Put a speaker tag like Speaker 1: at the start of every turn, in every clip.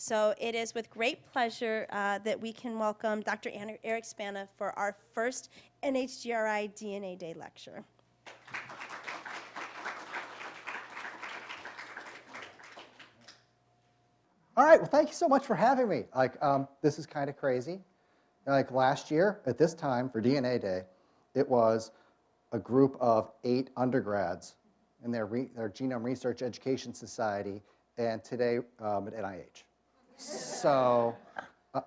Speaker 1: So it is with great pleasure uh, that we can welcome Dr. Eric Spana for our first NHGRI DNA Day lecture.
Speaker 2: All right, well, thank you so much for having me. Like, um, this is kind of crazy. Like last year, at this time for DNA Day, it was a group of eight undergrads in their, their Genome Research Education Society, and today um, at NIH. So, uh,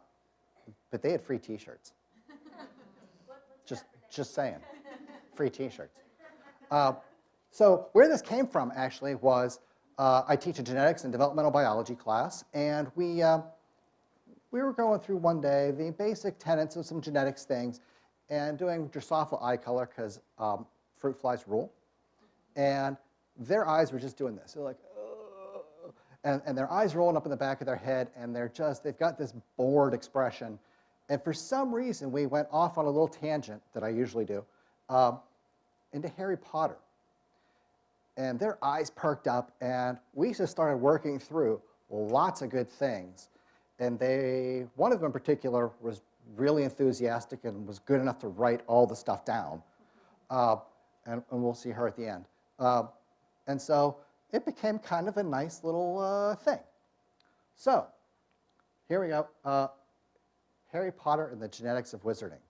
Speaker 2: but they had free T-shirts. Just, just saying, free T-shirts. Uh, so where this came from actually was uh, I teach a genetics and developmental biology class, and we, uh, we were going through one day the basic tenets of some genetics things and doing Drosophila eye color because um, fruit flies rule. And their eyes were just doing this. They're like, and, and their eyes rolling up in the back of their head, and they're just, they've got this bored expression. And for some reason, we went off on a little tangent that I usually do um, into Harry Potter and their eyes perked up, and we just started working through lots of good things. And they, one of them in particular was really enthusiastic and was good enough to write all the stuff down. Uh, and, and, we'll see her at the end. Uh, and so it became kind of a nice little uh, thing. So here we go. Uh, Harry Potter and the Genetics of Wizarding.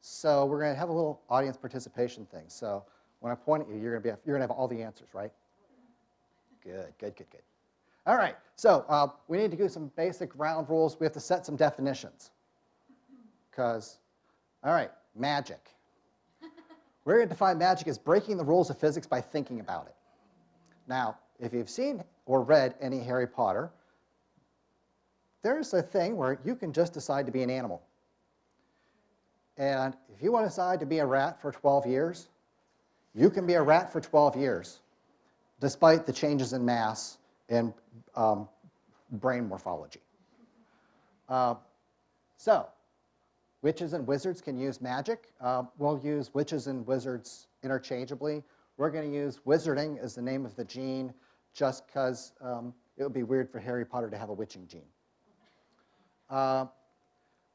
Speaker 2: So we're going to have a little audience participation thing. So when I point at you, you're going to, you're going to have all the answers, right? Good, good, good, good. All right, so uh, we need to do some basic ground rules. We have to set some definitions. Because, all right, magic. We're going to define magic as breaking the rules of physics by thinking about it. Now, if you've seen or read any Harry Potter, there's a thing where you can just decide to be an animal. And if you want to decide to be a rat for 12 years, you can be a rat for 12 years, despite the changes in mass and um, brain morphology. Uh, so, witches and wizards can use magic. Uh, we'll use witches and wizards interchangeably. We're going to use wizarding as the name of the gene just because um, it would be weird for Harry Potter to have a witching gene. Uh,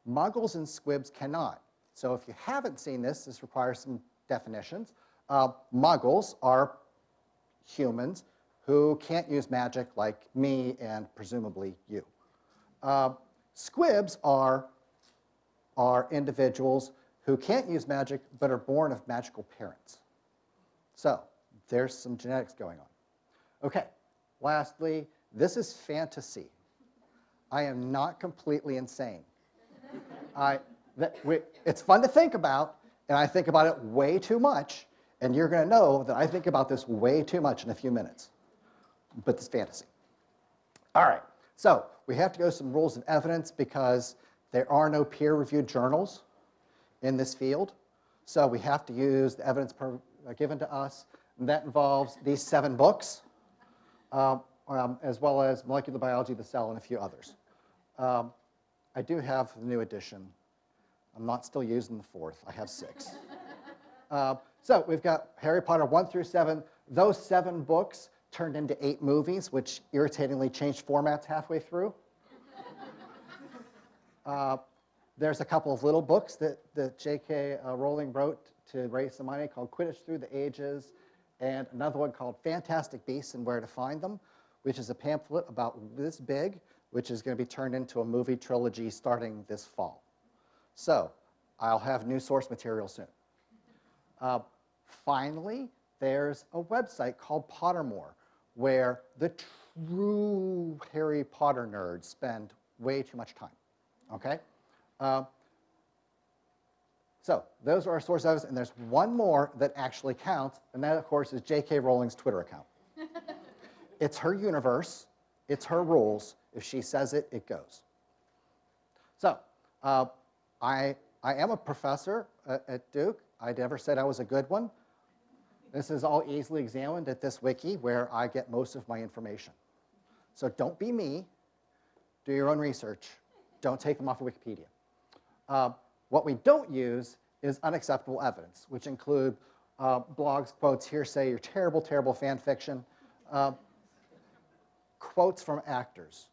Speaker 2: muggles and squibs cannot. So if you haven't seen this, this requires some definitions. Uh, muggles are humans who can't use magic like me and presumably you. Uh, squibs are, are individuals who can't use magic but are born of magical parents. So there's some genetics going on. Okay, lastly, this is fantasy. I am not completely insane. I, we, it's fun to think about, and I think about it way too much, and you're going to know that I think about this way too much in a few minutes. But it's fantasy. All right, so we have to go some rules of evidence because there are no peer-reviewed journals in this field. So we have to use the evidence given to us. And that involves these seven books, um, um, as well as Molecular Biology of the Cell and a few others. Um, I do have the new edition. I'm not still using the fourth. I have six. uh, so we've got Harry Potter 1 through 7. Those seven books turned into eight movies, which irritatingly changed formats halfway through. uh, there's a couple of little books that, that J.K. Uh, Rowling wrote to raise some money called Quidditch Through the Ages, and another one called Fantastic Beasts and Where to Find Them, which is a pamphlet about this big, which is going to be turned into a movie trilogy starting this fall. So I'll have new source material soon. Uh, finally, there's a website called Pottermore where the true Harry Potter nerds spend way too much time, okay? Uh, so those are our source evidence, and there's one more that actually counts, and that, of course, is J.K. Rowling's Twitter account. it's her universe. It's her rules. If she says it, it goes. So uh, I, I am a professor at, at Duke. I never said I was a good one. This is all easily examined at this wiki where I get most of my information. So don't be me. Do your own research. Don't take them off of Wikipedia. Uh, what we don't use is unacceptable evidence, which include uh, blogs, quotes, hearsay, your terrible, terrible fan fiction, uh, quotes from actors.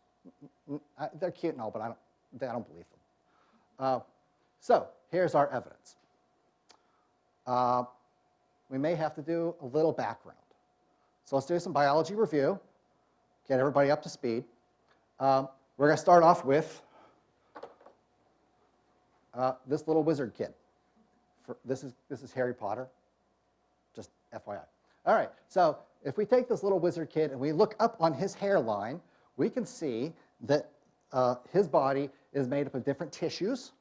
Speaker 2: They're cute and all, but I don't, I don't believe them. Uh, So here's our evidence. Uh, We may have to do a little background. So let's do some biology review, get everybody up to speed. Um, We're going to start off with uh, this little wizard kid. For, this, is, this is Harry Potter, just FYI. All right, so if we take this little wizard kid and we look up on his hairline, we can see that uh, his body is made up of different tissues.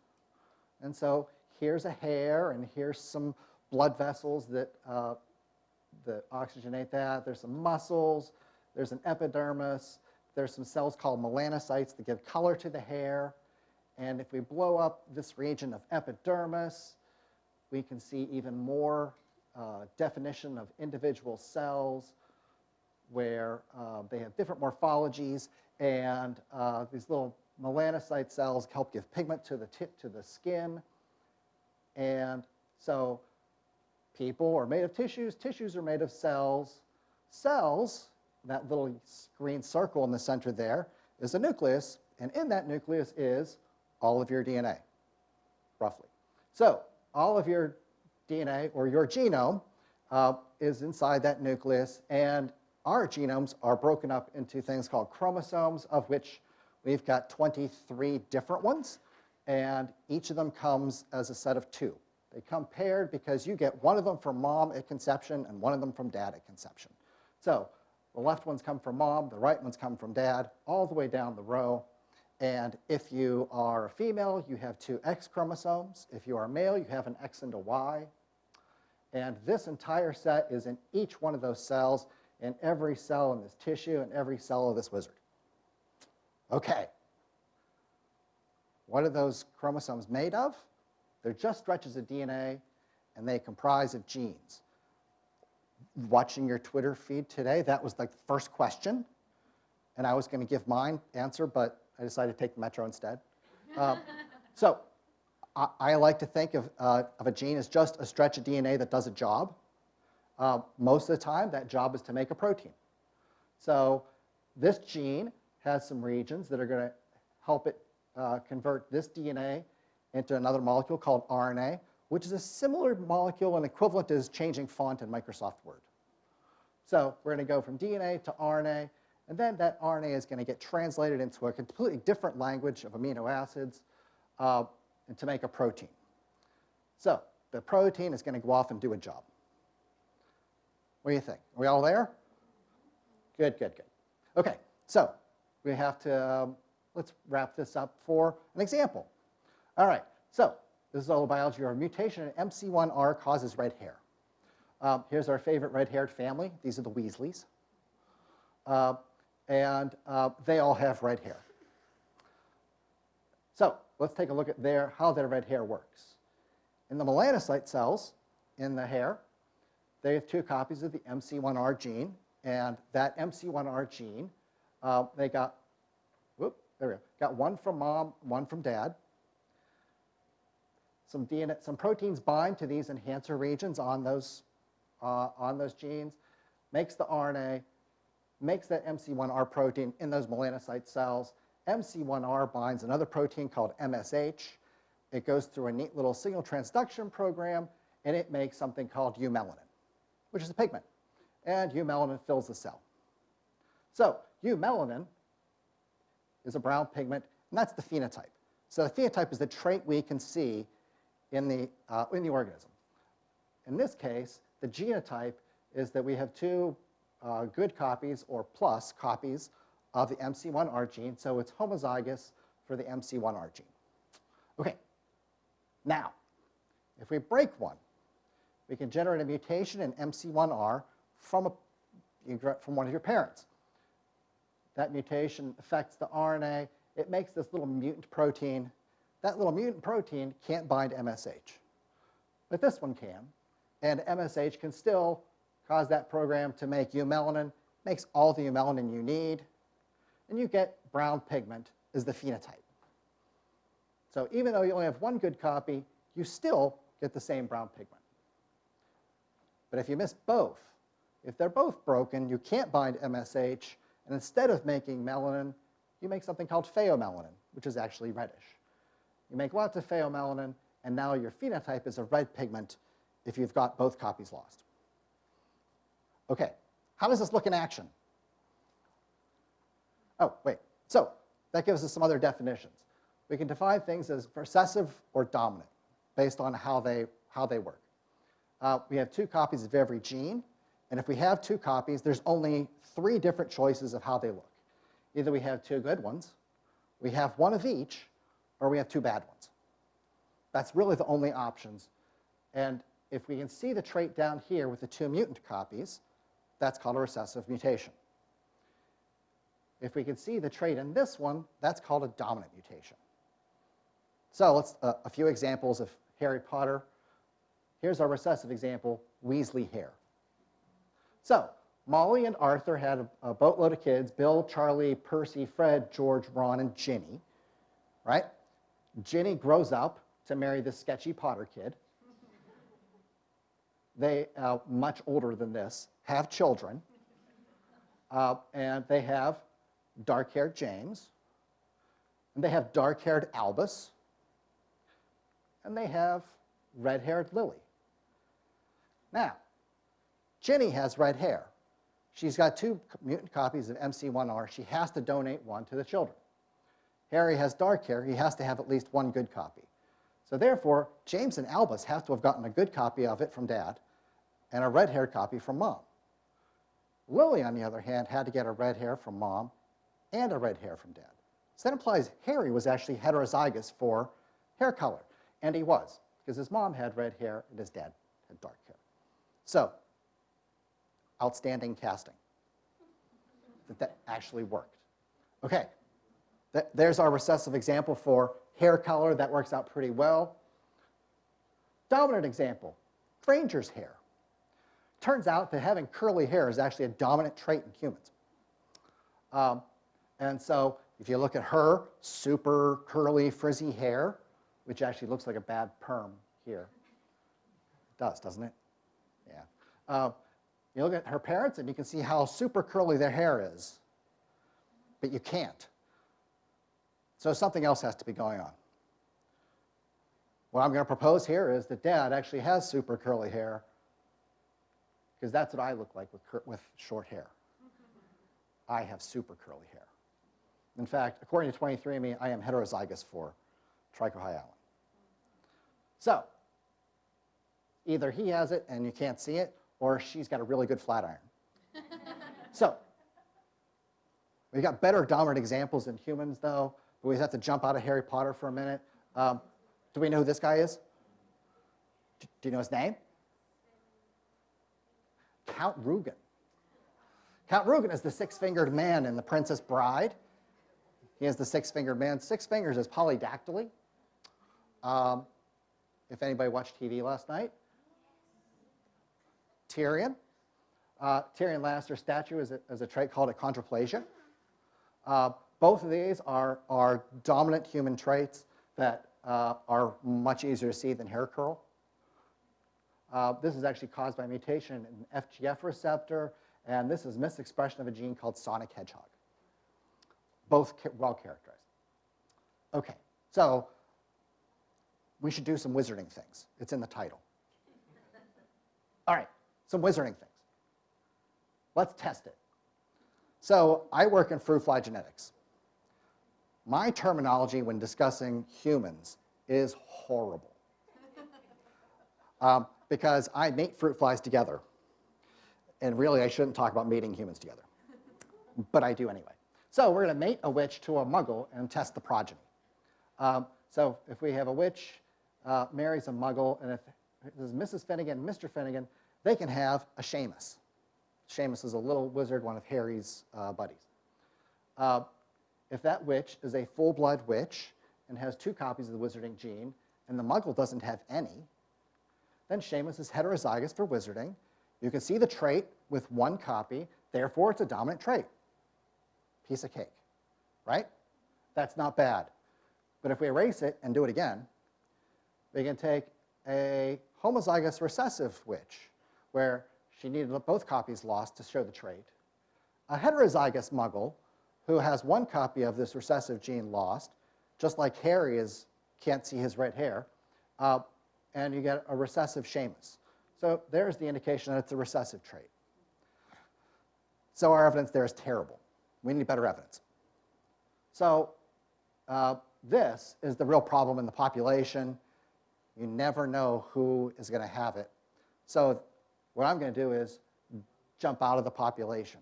Speaker 2: And so here's a hair, and here's some blood vessels that, uh, that oxygenate that. There's some muscles, there's an epidermis, there's some cells called melanocytes that give color to the hair. And if we blow up this region of epidermis, we can see even more uh, definition of individual cells where uh, they have different morphologies, and uh, these little melanocyte cells help give pigment to the tip to the skin. And so people are made of tissues, tissues are made of cells. Cells, that little green circle in the center there, is a nucleus, and in that nucleus is all of your DNA, roughly. So all of your DNA, or your genome, uh, is inside that nucleus, and our genomes are broken up into things called chromosomes, of which we've got 23 different ones, and each of them comes as a set of two. They come paired because you get one of them from mom at conception and one of them from dad at conception. So the left ones come from mom, the right ones come from dad, all the way down the row. And if you are a female, you have two X chromosomes. If you are male, you have an X and a Y. And this entire set is in each one of those cells, in every cell in this tissue, and every cell of this wizard. Okay. What are those chromosomes made of? They're just stretches of DNA, and they comprise of genes. Watching your Twitter feed today, that was the first question, and I was going to give mine answer, but I decided to take Metro instead. Um, so I, I like to think of, uh, of a gene as just a stretch of DNA that does a job. Uh, most of the time, that job is to make a protein. So this gene has some regions that are going to help it uh, convert this DNA into another molecule called RNA, which is a similar molecule and equivalent as changing font in Microsoft Word. So we're going to go from DNA to RNA, and then that RNA is going to get translated into a completely different language of amino acids uh, and to make a protein. So the protein is going to go off and do a job. What do you think? Are we all there? Good, good, good. Okay, so we have to, um, let's wrap this up for an example. All right, so this is all biology. Our mutation in MC1R causes red hair. Um, here's our favorite red-haired family. These are the Weasleys. Uh, and uh, they all have red hair. So let's take a look at their, how their red hair works. In the melanocyte cells in the hair, they have two copies of the MC1R gene, and that MC1R gene, uh, they got, whoop, there we go, got one from mom, one from dad. Some DNA, some proteins bind to these enhancer regions on those, uh, on those genes, makes the RNA, makes that MC1R protein in those melanocyte cells. MC1R binds another protein called MSH. It goes through a neat little signal transduction program, and it makes something called eumelanin, which is a pigment. And eumelanin fills the cell. So eumelanin is a brown pigment, and that's the phenotype. So the phenotype is the trait we can see in the, uh, in the organism. In this case, the genotype is that we have two uh, good copies or plus copies of the MC1R gene, so it's homozygous for the MC1R gene. Okay, now, if we break one, we can generate a mutation in MC1R from, a, from one of your parents. That mutation affects the RNA. It makes this little mutant protein. That little mutant protein can't bind MSH, but this one can. And MSH can still cause that program to make eumelanin, makes all the eumelanin you need, and you get brown pigment as the phenotype. So even though you only have one good copy, you still get the same brown pigment. But if you miss both, if they're both broken, you can't bind MSH, and instead of making melanin, you make something called pheomelanin, which is actually reddish. You make lots of pheomelanin, and now your phenotype is a red pigment if you've got both copies lost. Okay, how does this look in action? Oh, wait. So that gives us some other definitions. We can define things as recessive or dominant based on how they, how they work. Uh, we have two copies of every gene, and if we have two copies, there's only three different choices of how they look. Either we have two good ones, we have one of each, or we have two bad ones. That's really the only options. And if we can see the trait down here with the two mutant copies, that's called a recessive mutation. If we can see the trait in this one, that's called a dominant mutation. So let's, uh, a few examples of Harry Potter. Here's our recessive example, Weasley hair. So Molly and Arthur had a, a boatload of kids, Bill, Charlie, Percy, Fred, George, Ron, and Ginny, right? Ginny grows up to marry this sketchy Potter kid. They, uh, much older than this, have children. Uh, and they have dark-haired James. And they have dark-haired Albus. And they have red-haired Lily. Now, Ginny has red hair. She's got two mutant copies of MC1R. She has to donate one to the children. Harry has dark hair. He has to have at least one good copy. So therefore, James and Albus have to have gotten a good copy of it from Dad and a red-haired copy from Mom. Lily, on the other hand, had to get a red hair from Mom and a red hair from Dad. So that implies Harry was actually heterozygous for hair color. And he was, because his mom had red hair and his dad had dark hair. So, outstanding casting. That that actually worked. Okay, Th there's our recessive example for hair color. That works out pretty well. Dominant example, Granger's hair. Turns out that having curly hair is actually a dominant trait in humans. Um, and so if you look at her, super curly, frizzy hair, which actually looks like a bad perm here. It does, doesn't it? Yeah. Uh, you look at her parents, and you can see how super curly their hair is, but you can't. So something else has to be going on. What I'm going to propose here is that dad actually has super curly hair, because that's what I look like with, with short hair. I have super curly hair. In fact, according to 23andMe, I am heterozygous for trichohyalin. So, either he has it and you can't see it, or she's got a really good flat iron. so, we've got better dominant examples in humans, though, but we have to jump out of Harry Potter for a minute. Um, do we know who this guy is? Do you know his name? Count Rugen. Count Rugen is the six-fingered man in The Princess Bride. He is the six-fingered man. Six fingers is polydactyly. Um, if anybody watched TV last night. Tyrion. Uh, Tyrion Lannister's statue is a, is a trait called achondroplasia. Uh, both of these are, are dominant human traits that uh, are much easier to see than hair curl. Uh, this is actually caused by mutation in FGF receptor, and this is misexpression of a gene called sonic hedgehog. Both well characterized. Okay, so we should do some wizarding things. It's in the title. All right, some wizarding things. Let's test it. So I work in fruit fly genetics. My terminology when discussing humans is horrible. Um, because I mate fruit flies together. And really, I shouldn't talk about mating humans together. But I do anyway. So we're going to mate a witch to a muggle and test the progeny. Um, so if we have a witch uh, marries a muggle, and if this is Mrs. Finnigan, Mr. Finnigan, they can have a Seamus. Seamus is a little wizard, one of Harry's uh, buddies. Uh, if that witch is a full-blood witch and has two copies of the wizarding gene, and the muggle doesn't have any, then Seamus is heterozygous for wizarding. You can see the trait with one copy, therefore it's a dominant trait. Piece of cake, right? That's not bad. But if we erase it and do it again, we can take a homozygous recessive witch, where she needed both copies lost to show the trait, a heterozygous muggle who has one copy of this recessive gene lost, just like Harry is, can't see his red hair, uh, and you get a recessive Seamus. So there's the indication that it's a recessive trait. So our evidence there is terrible. We need better evidence. So uh, this is the real problem in the population. You never know who is going to have it. So what I'm going to do is jump out of the population.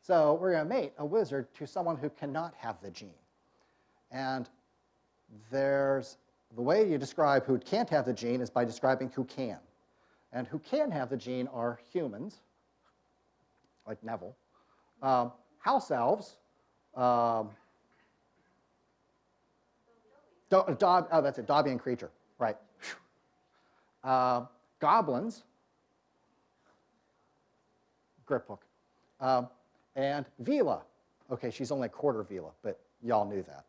Speaker 2: So we're going to mate a wizard to someone who cannot have the gene. And there's the way you describe who can't have the gene is by describing who can. And who can have the gene are humans, like Neville, um, house elves, um, do, oh, that's it, Dobby and Kreacher, right. Uh, goblins, Griphook, and Veela. Okay, she's only a quarter Veela, but y'all knew that.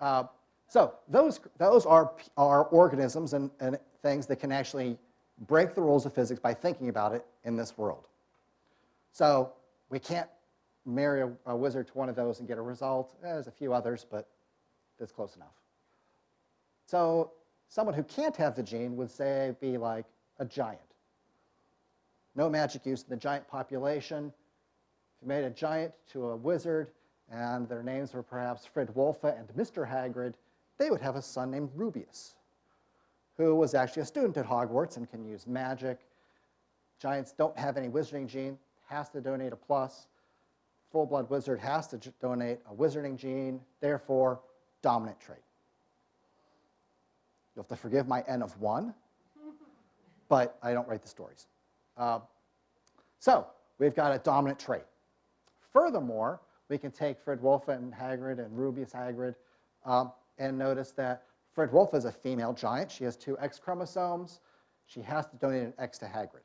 Speaker 2: Uh, so those, those are, are organisms and, and things that can actually break the rules of physics by thinking about it in this world. So we can't marry a, a wizard to one of those and get a result. Eh, There's a few others, but that's close enough. So someone who can't have the gene would say be like a giant. No magic use in the giant population. If you made a giant to a wizard and their names were perhaps Fridwulfa and Mr. Hagrid, they would have a son named Rubeus, who was actually a student at Hogwarts and can use magic. Giants don't have any wizarding gene, has to donate a plus. Full-blood wizard has to donate a wizarding gene, therefore, dominant trait. You'll have to forgive my n of 1, but I don't write the stories. Uh, so we've got a dominant trait. Furthermore, we can take Fred Wolf and Hagrid and Rubeus Hagrid um, and notice that Fred Wolf is a female giant. She has two X chromosomes. She has to donate an X to Hagrid.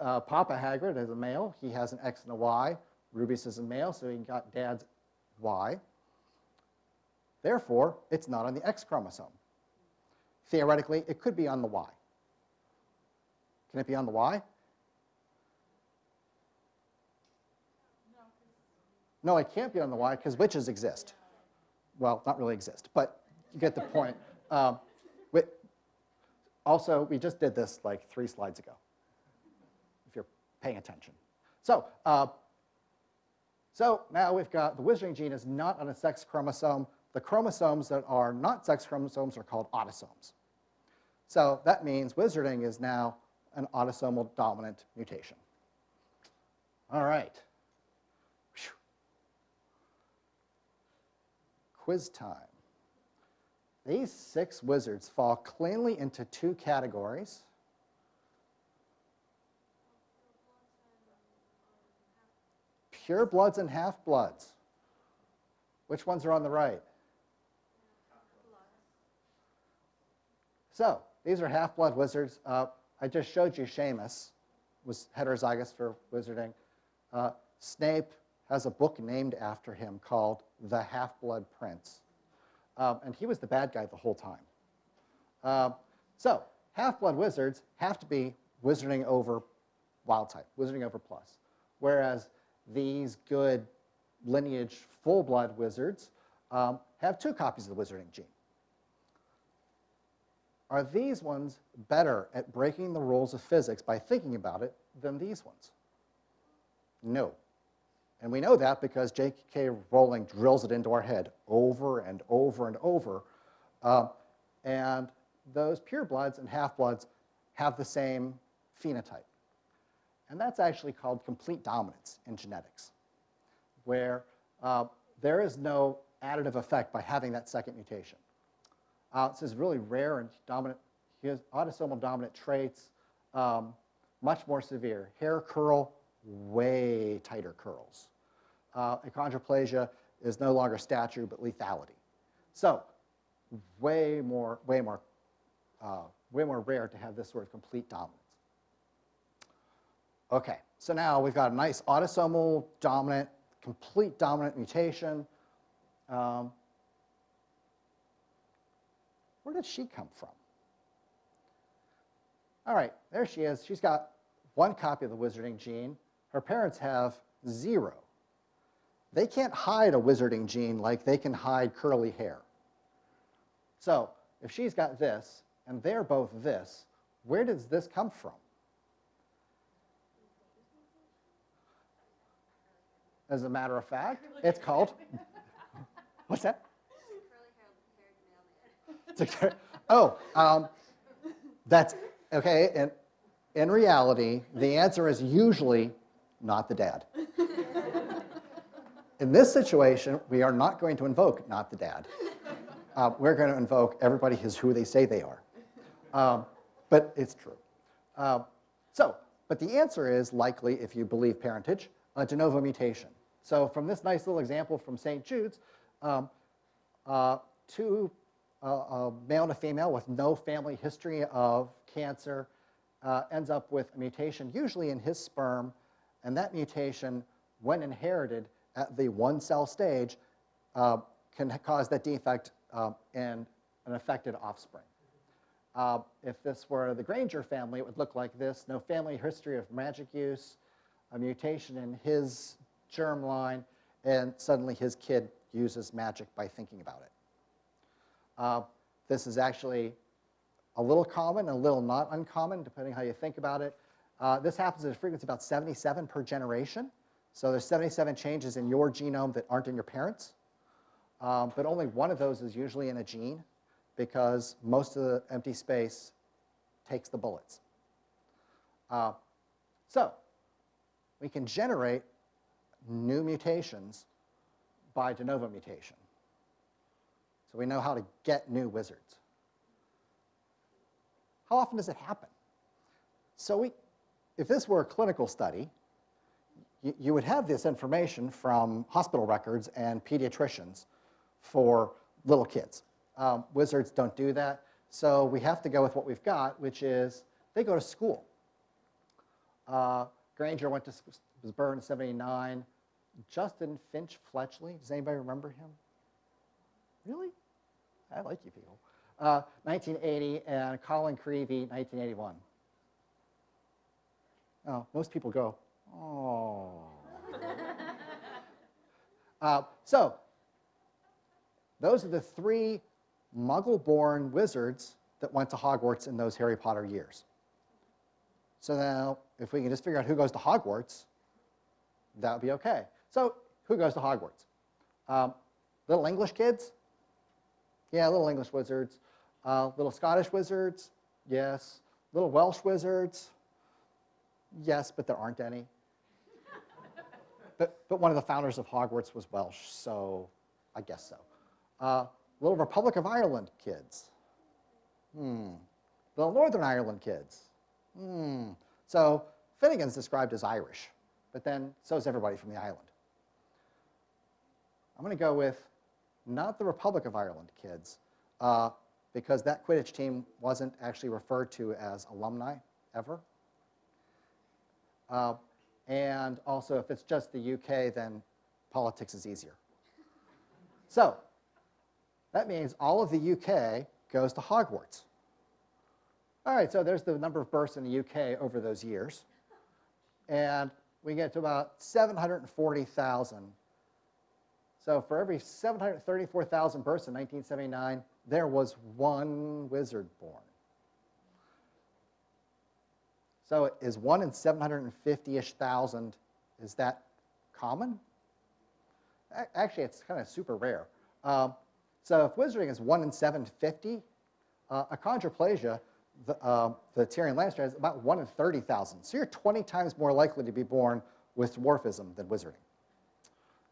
Speaker 2: Uh, Papa Hagrid is a male. He has an X and a Y. Rubeus is a male, so he got dad's Y. Therefore, it's not on the X chromosome. Theoretically, it could be on the Y. Can it be on the Y? No, it can't be on the Y because witches exist. Well, not really exist, but you get the point. Um, we, also, we just did this like three slides ago, if you're paying attention. So, uh, so now we've got the wizarding gene is not on a sex chromosome. The chromosomes that are not sex chromosomes are called autosomes. So that means wizarding is now an autosomal dominant mutation. All right. Quiz time. These six wizards fall cleanly into two categories. Pure bloods and half bloods. Which ones are on the right? So, these are half-blood wizards. Uh, I just showed you Seamus was heterozygous for wizarding. Uh, Snape has a book named after him called The Half-Blood Prince. Um, and he was the bad guy the whole time. Uh, so, half-blood wizards have to be wizarding over wild type, wizarding over plus. Whereas these good lineage full-blood wizards um, have two copies of the wizarding gene. Are these ones better at breaking the rules of physics by thinking about it than these ones? No. And we know that because J.K. Rowling drills it into our head over and over and over. Uh, and those purebloods and half-bloods have the same phenotype. And that's actually called complete dominance in genetics, where uh, there is no additive effect by having that second mutation. Uh, this is really rare and dominant. Autosomal dominant traits, um, much more severe. Hair curl, way tighter curls. Uh, achondroplasia is no longer stature, but lethality. So, way more, way more, uh, way more rare to have this sort of complete dominance. Okay, so now we've got a nice autosomal dominant, complete dominant mutation. Um, where did she come from? All right, there she is. She's got one copy of the wizarding gene. Her parents have Zero. They can't hide a wizarding gene like they can hide curly hair. So if she's got this, and they're both this, where does this come from? As a matter of fact, it's called, what's that? Oh, um, that's, okay, and in reality, the answer is usually not the dad. In this situation, we are not going to invoke not the dad. Uh, we're going to invoke everybody is who they say they are. Um, but it's true. Uh, so, but the answer is likely, if you believe parentage, a de novo mutation. So from this nice little example from St. Jude's, um, uh, two, uh, a male and a female with no family history of cancer uh, ends up with a mutation, usually in his sperm, and that mutation, when inherited at the one cell stage, uh, can cause that defect um, in an affected offspring. Uh, if this were the Granger family, it would look like this. No family history of magic use, a mutation in his germ line, and suddenly his kid uses magic by thinking about it. Uh, this is actually a little common, a little not uncommon, depending how you think about it. Uh, this happens at a frequency about 77 per generation. So there's 77 changes in your genome that aren't in your parents. Um, but only one of those is usually in a gene because most of the empty space takes the bullets. Uh, so we can generate new mutations by de novo mutation. So we know how to get new wizards. How often does it happen? So we, if this were a clinical study, you, would have this information from hospital records and pediatricians for little kids. Um, wizards don't do that, so we have to go with what we've got, which is they go to school. Uh, Granger went to was burned in 79. Justin Finch Fletchley, does anybody remember him? Really? I like you people. Uh, 1980, and Colin Creevey, 1981. Oh, most people go, oh. uh, so, those are the three muggle-born wizards that went to Hogwarts in those Harry Potter years. So now, if we can just figure out who goes to Hogwarts, that would be okay. So who goes to Hogwarts? Um, little English kids? Yeah, little English wizards. Uh, little Scottish wizards? Yes. Little Welsh wizards? Yes, but there aren't any. but, but one of the founders of Hogwarts was Welsh, so I guess so. Uh, little Republic of Ireland kids? Hmm. Little Northern Ireland kids? Hmm. So Finnigan's described as Irish, but then so is everybody from the island. I'm going to go with not the Republic of Ireland kids, uh, because that Quidditch team wasn't actually referred to as alumni ever. Uh, and also, if it's just the UK, then politics is easier. So that means all of the UK goes to Hogwarts. All right, so there's the number of births in the UK over those years. And we get to about 740,000. So for every 734,000 births in 1979, there was one wizard born. So is one in 750-ish thousand, is that common? Actually, it's kind of super rare. Um, so if wizarding is one in 750, uh, achondroplasia, the, uh, the Tyrion Lannister has about one in 30,000. So you're 20 times more likely to be born with dwarfism than wizarding.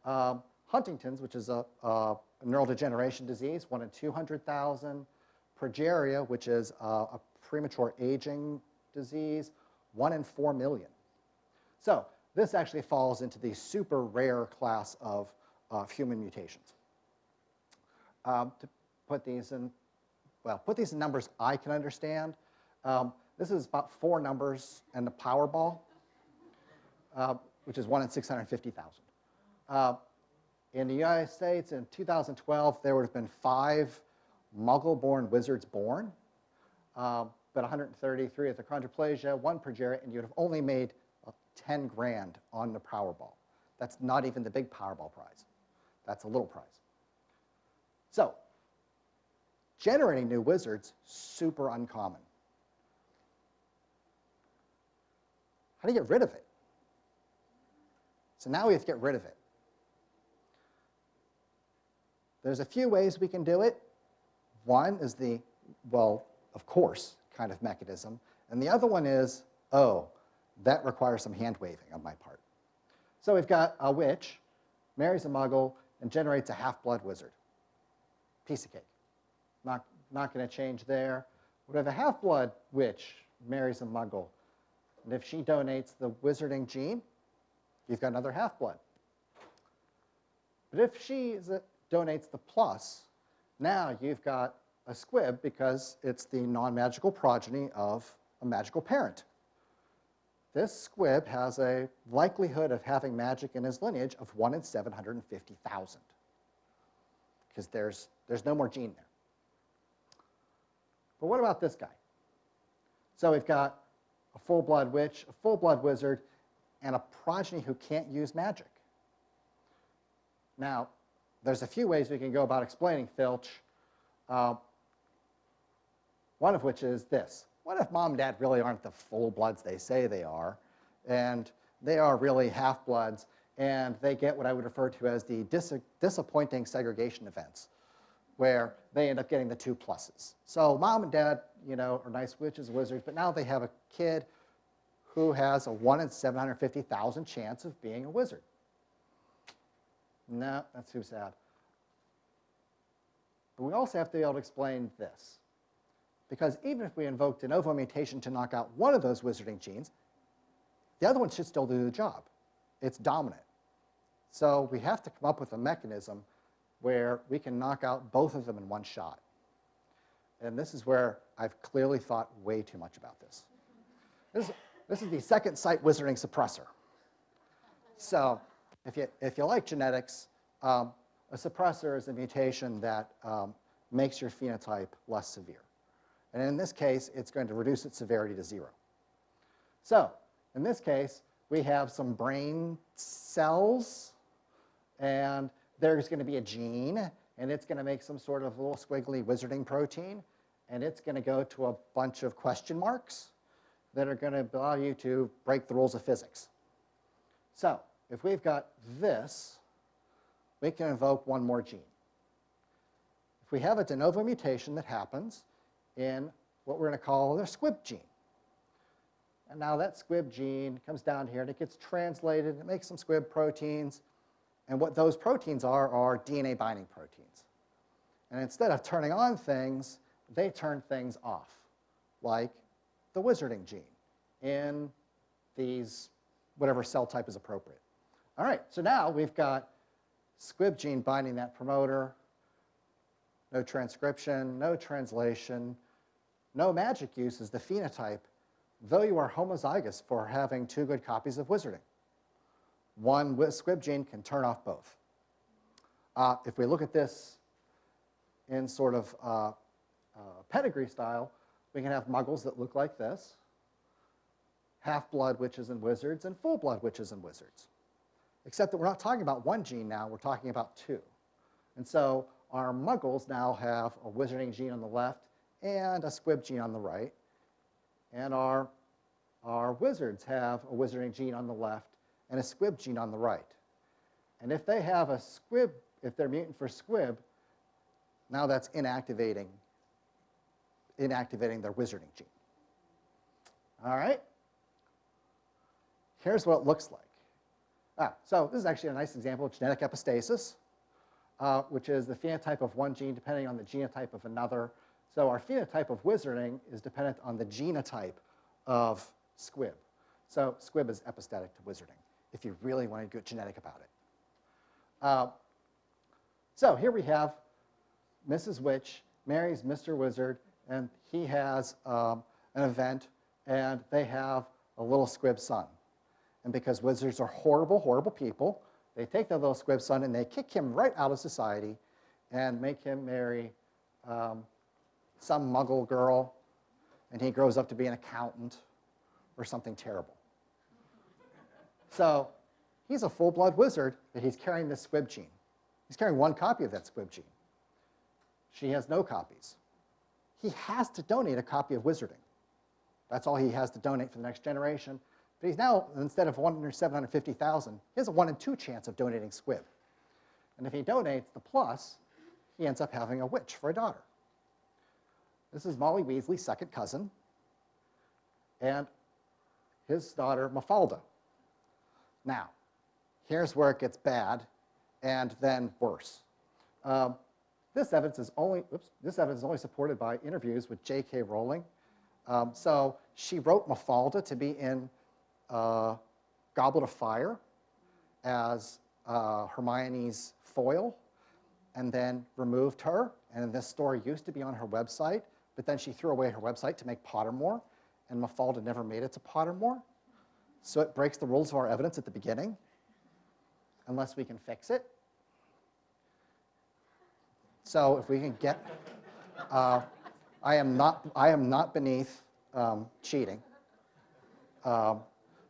Speaker 2: Um, Huntington's, which is a, a, neurodegeneration disease, one in 200,000. Progeria, which is a, a premature aging disease, one in 4 million. So this actually falls into the super rare class of, of human mutations. Um, to put these in, well, put these in numbers I can understand. Um, this is about four numbers and the Powerball, uh, which is one in 650,000. Uh, in the United States in 2012, there would have been five Muggle-born wizards born, um, but 133 with achondroplasia, one progeria, and you'd have only made uh, 10 grand on the Powerball. That's not even the big Powerball prize. That's a little prize. So, generating new wizards, super uncommon. How do you get rid of it? So now we have to get rid of it. There's a few ways we can do it. One is the, well, of course, kind of mechanism. And the other one is, oh, that requires some hand waving on my part. So we've got a witch, marries a muggle, and generates a half-blood wizard. Piece of cake. Not, not going to change there. But if a half-blood witch marries a muggle, and if she donates the wizarding gene, you've got another half-blood. But if she donates the plus, now you've got a squib because it's the non-magical progeny of a magical parent. This squib has a likelihood of having magic in his lineage of 1 in 750,000 because there's, there's no more gene there. But what about this guy? So we've got a full-blood witch, a full-blood wizard, and a progeny who can't use magic. Now, there's a few ways we can go about explaining Filch, uh, one of which is this. What if mom and dad really aren't the full-bloods they say they are, and they are really half-bloods, and they get what I would refer to as the dis disappointing segregation events, where they end up getting the two pluses. So mom and dad, you know, are nice witches, wizards, but now they have a kid who has a 1 in 750,000 chance of being a wizard. No, that's too sad. But we also have to be able to explain this. Because even if we invoke de novo mutation to knock out one of those wizarding genes, the other one should still do the job. It's dominant. So we have to come up with a mechanism where we can knock out both of them in one shot. And this is where I've clearly thought way too much about this. This, this is the second site wizarding suppressor. So if you, if you like genetics, um, a suppressor is a mutation that um, makes your phenotype less severe. And in this case, it's going to reduce its severity to zero. So in this case, we have some brain cells, and there's going to be a gene, and it's going to make some sort of little squiggly wizarding protein, and it's going to go to a bunch of question marks that are going to allow you to break the rules of physics. So if we've got this, we can invoke one more gene. If we have a de novo mutation that happens in what we're going to call the squib gene, and now that squib gene comes down here and it gets translated, it makes some squib proteins, and what those proteins are are DNA binding proteins. And instead of turning on things, they turn things off, like the wizarding gene in these, whatever cell type is appropriate. All right, so now we've got squib gene binding that promoter, no transcription, no translation, no magic use as the phenotype, though you are homozygous for having two good copies of wizarding. One squib gene can turn off both. Uh, if we look at this in sort of uh, uh, pedigree style, we can have muggles that look like this, half-blood witches and wizards, and full-blood witches and wizards. Except that we're not talking about one gene now, we're talking about two. And so our muggles now have a wizarding gene on the left and a squib gene on the right. And our, our wizards have a wizarding gene on the left and a squib gene on the right. And if they have a squib, if they're mutant for squib, now that's inactivating, inactivating their wizarding gene. All right? Here's what it looks like. Ah, so this is actually a nice example of genetic epistasis, uh, which is the phenotype of one gene depending on the genotype of another. So our phenotype of wizarding is dependent on the genotype of squib. So squib is epistatic to wizarding, if you really want to get genetic about it. Uh, so here we have Mrs. Witch marries Mr. Wizard, and he has um, an event, and they have a little squib son. And because wizards are horrible, horrible people, they take their little squib son and they kick him right out of society and make him marry um, some muggle girl, and he grows up to be an accountant or something terrible. So he's a full-blood wizard, but he's carrying this squib gene. He's carrying one copy of that squib gene. She has no copies. He has to donate a copy of Wizarding. That's all he has to donate for the next generation. But he's now, instead of 1 in 750,000, he has a 1 in 2 chance of donating squib. And if he donates the plus, he ends up having a witch for a daughter. This is Molly Weasley's second cousin, and his daughter Mafalda. Now, here's where it gets bad, and then worse. Um, this evidence is only oops, this evidence is only supported by interviews with J.K. Rowling. Um, so she wrote Mafalda to be in uh, Goblet of Fire as uh, Hermione's foil, and then removed her. And this story used to be on her website, but then she threw away her website to make Pottermore, and Mafalda never made it to Pottermore. So it breaks the rules of our evidence at the beginning, unless we can fix it. So if we can get, uh, I am not, I am not beneath um, cheating. Um,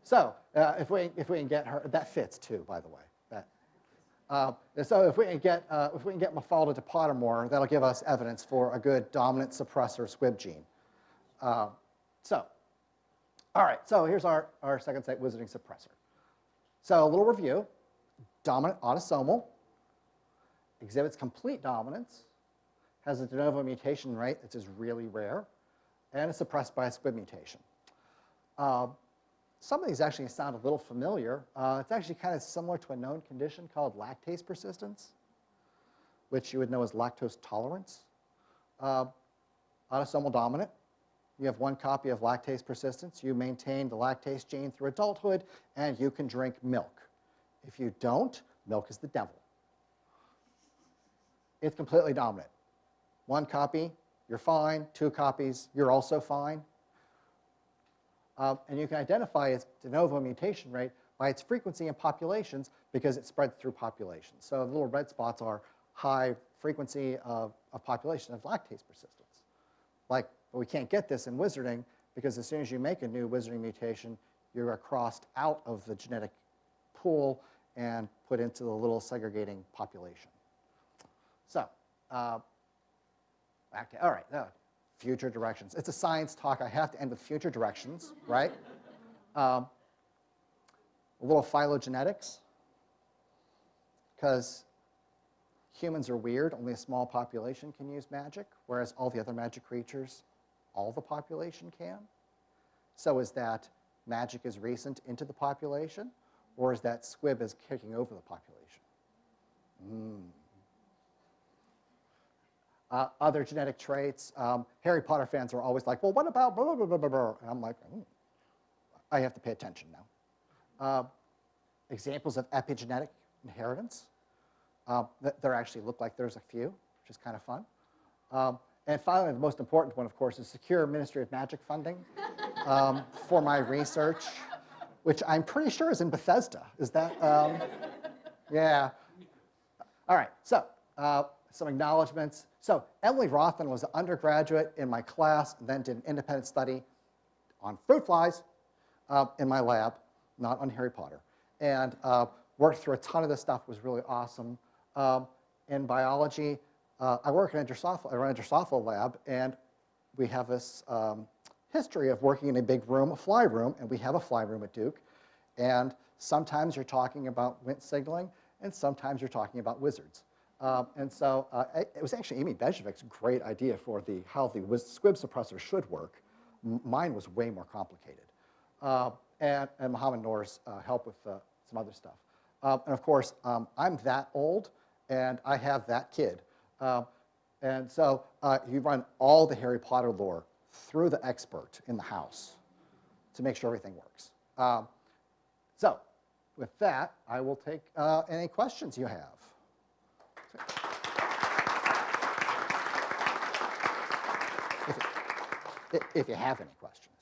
Speaker 2: so uh, if we if we can get her, that fits too, by the way. Uh, so if we can get uh, if we can get Mafalda to Pottermore, that'll give us evidence for a good dominant suppressor squib gene. Uh, so, all right. So here's our our second site wizarding suppressor. So a little review: dominant autosomal, exhibits complete dominance, has a de novo mutation rate that is really rare, and is suppressed by a squib mutation. Some of these actually sound a little familiar. Uh, it's actually kind of similar to a known condition called lactase persistence, which you would know as lactose tolerance. Uh, autosomal dominant. You have one copy of lactase persistence. You maintain the lactase gene through adulthood, and you can drink milk. If you don't, milk is the devil. It's completely dominant. One copy, you're fine. Two copies, you're also fine. Um, and you can identify its de novo mutation rate by its frequency in populations because it spreads through populations. So the little red spots are high frequency of, of population of lactase persistence. Like, but we can't get this in wizarding because as soon as you make a new wizarding mutation, you are crossed out of the genetic pool and put into the little segregating population. So, uh, all right, now, future directions. It's a science talk. I have to end with future directions, right? Um, a little phylogenetics, because humans are weird. Only a small population can use magic, whereas all the other magic creatures, all the population can. So is that magic is recent into the population, or is that squib is kicking over the population? Mm. Uh, other genetic traits. Um, Harry Potter fans are always like, well, what about blah, blah, blah, blah, blah. And I'm like, mm, I have to pay attention now. Uh, examples of epigenetic inheritance. Uh, th there actually look like there's a few, which is kind of fun. Um, and finally, the most important one, of course, is secure Ministry of Magic funding um, for my research, which I'm pretty sure is in Bethesda. Is that? Um, yeah. All right. So uh, some acknowledgments. So Emily Rothman was an undergraduate in my class, then did an independent study on fruit flies uh, in my lab, not on Harry Potter, and uh, worked through a ton of this stuff. was really awesome. Um, in biology, uh, I work in a Drosophila, I run a Drosophila lab, and we have this um, history of working in a big room, a fly room, and we have a fly room at Duke. And sometimes you're talking about Wnt signaling, and sometimes you're talking about wizards. Um, and so uh, it was actually Amy Bejsovec's great idea for the how the squib suppressor should work. M mine was way more complicated. Uh, and, and Mohamed Noor's uh, help with uh, some other stuff. Um, and of course, um, I'm that old, and I have that kid. Um, and so uh, you run all the Harry Potter lore through the expert in the house to make sure everything works. So with that, I will take uh, any questions you have. If, you have any questions.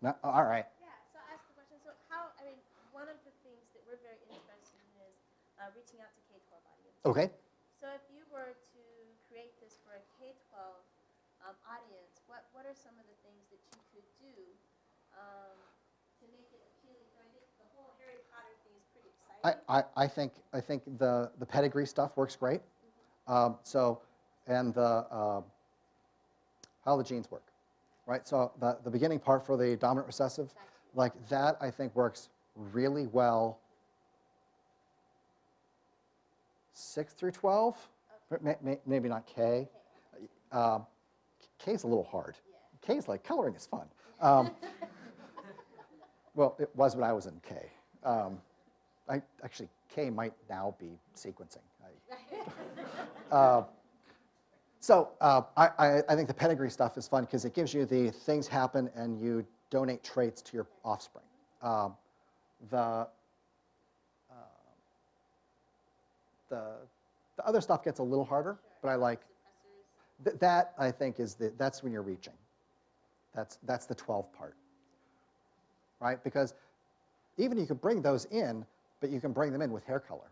Speaker 2: No? All right.
Speaker 1: Yeah, so I ask the question, so how, I mean, one of the things that we're very interested in is uh, reaching out to K-12 audience.
Speaker 2: Okay.
Speaker 1: So if you were to create this for a K-12 um, audience, what, what are some of the things that you could do um, to make it appealing. So I think the whole Harry Potter thing is pretty exciting.
Speaker 2: I, I, I think I think the the pedigree stuff works great. Um, so, and the uh, how the genes work, right? So the the beginning part for the dominant recessive, like that, I think works really well. Six through twelve, May- may- maybe not K. Um, K is a little hard. K is like coloring is fun. Um, well, it was when I was in K. Um, I, actually, K might now be sequencing. I- uh, so uh, I, I, think the pedigree stuff is fun because it gives you the things happen and you donate traits to your offspring. Um, the, uh, the, the other stuff gets a little harder, but I like th- that. I think is the that's when you're reaching. That's that's the 12 part, right? Because even you could bring those in, but you can bring them in with hair color,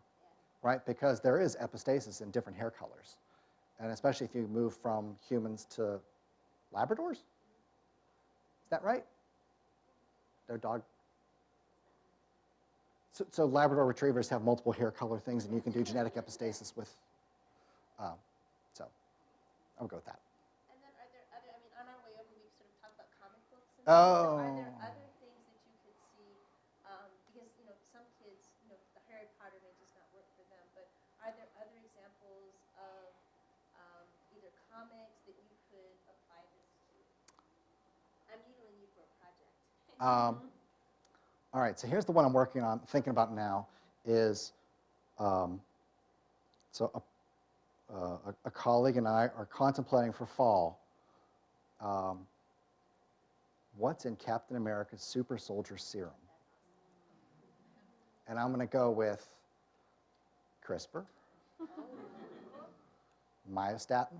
Speaker 2: right? Because there is epistasis in different hair colors. And especially if you move from humans to Labradors? Is that right? Their dog? So, so Labrador retrievers have multiple hair color things, and you can do genetic epistasis with, um, so I'll go with that.
Speaker 1: And then are there other, I mean, on our way over, we sort of talked about comic books and stuff. So are there
Speaker 2: Oh.
Speaker 1: things that you could see, um, because, you know, some kids, you know, the Harry Potter may just not work for them, but are there other examples of, um, either comics that you could apply this to? I'm needling you for a project.
Speaker 2: Um, all right, so here's the one I'm working on, thinking about now, is, um, so a, uh, a, a colleague and I are contemplating for fall, um, what's in Captain America's super soldier serum? And I'm going to go with CRISPR, myostatin.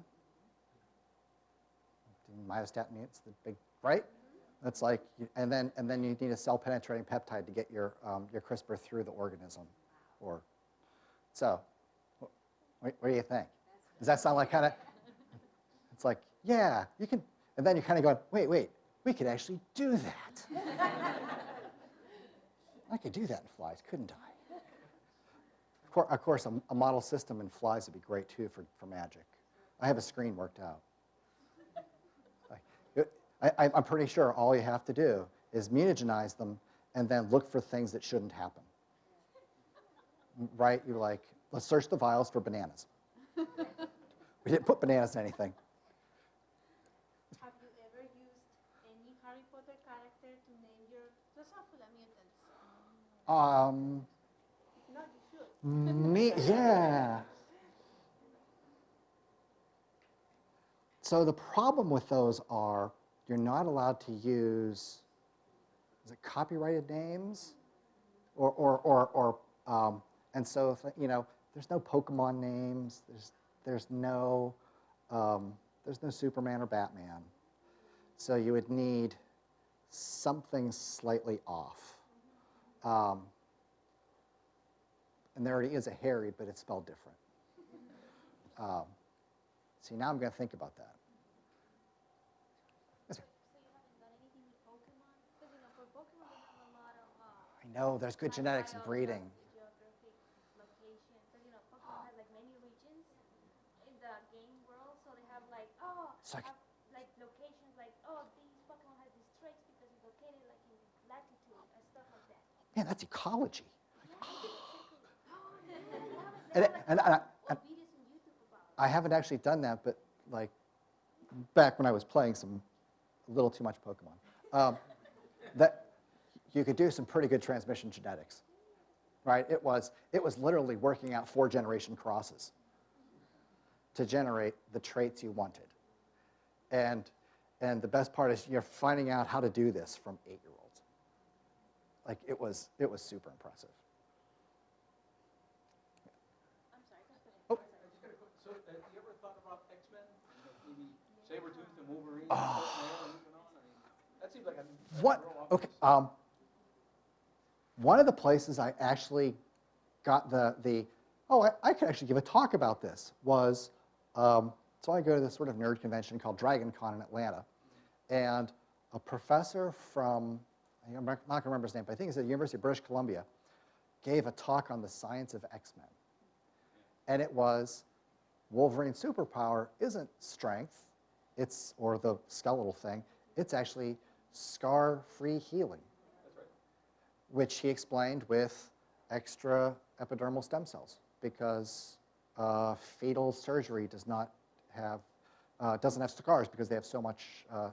Speaker 2: Myostatin, it's the big, right? That's like, and then, and then you need a cell-penetrating peptide to get your, um, your CRISPR through the organism, or, so, what, what do you think? Does that sound like kind of, it's like, yeah, you can, and then you're kind of going, wait, wait, we could actually do that. I could do that in flies, couldn't I? Of course, a, a model system in flies would be great too for, for magic. I have a screen worked out. I, I- I'm pretty sure all you have to do is mutagenize them and then look for things that shouldn't happen. Right? You're like, let's search the vials for bananas. we didn't put bananas in anything.
Speaker 3: Have you ever used any Harry Potter character to name your Drosophila mutants?
Speaker 2: Um,
Speaker 3: If not, you
Speaker 2: me, yeah. So the problem with those are you're not allowed to use, is it copyrighted names? Or, or, or, or um, and so, if, you know, there's no Pokemon names, there's, there's no, um, there's no Superman or Batman. So you would need something slightly off. Um, and there already is a Harry, but it's spelled different. Um, see, now I'm going to think about that. Yes, sir.
Speaker 3: So you haven't done anything with Pokemon? Because you know, for Pokemon, they have a lot of. Uh,
Speaker 2: I know there's good genetics and breeding.
Speaker 3: Geographic location. Because you know, Pokemon has like many regions in the game world, so have like oh,
Speaker 2: So I c-
Speaker 3: have, like locations like oh, these Pokemon have these traits because it's located like in latitude and stuff like that.
Speaker 2: Man, that's ecology. And, and, I,
Speaker 3: what videos on YouTube about it.
Speaker 2: I haven't actually done that, but like back when I was playing some, a little too much Pokemon, um, that you could do some pretty good transmission genetics, right? It was, it was literally working out four generation crosses to generate the traits you wanted. And, and the best part is you're finding out how to do this from eight-year-olds. Like it was, it was super impressive.
Speaker 3: I'm sorry. go ahead.
Speaker 2: Oh.
Speaker 4: I just got a quick, so, uh, you ever thought about X-Men? You know, maybe Sabretooth and Wolverine, and Spider-Man moving on? I mean, that seems like a. a
Speaker 2: What? Okay. Um, one of the places I actually got the the oh I, I could actually give a talk about this was um, so I go to this sort of nerd convention called DragonCon in Atlanta, and a professor from I'm not going to remember his name, but I think it's at the University of British Columbia, gave a talk on the science of X-Men. And it was Wolverine's superpower isn't strength, it's, or the skeletal thing, it's actually scar-free healing. Which he explained with extra epidermal stem cells because uh, fetal surgery does not have, uh, doesn't have scars because they have so much. Uh.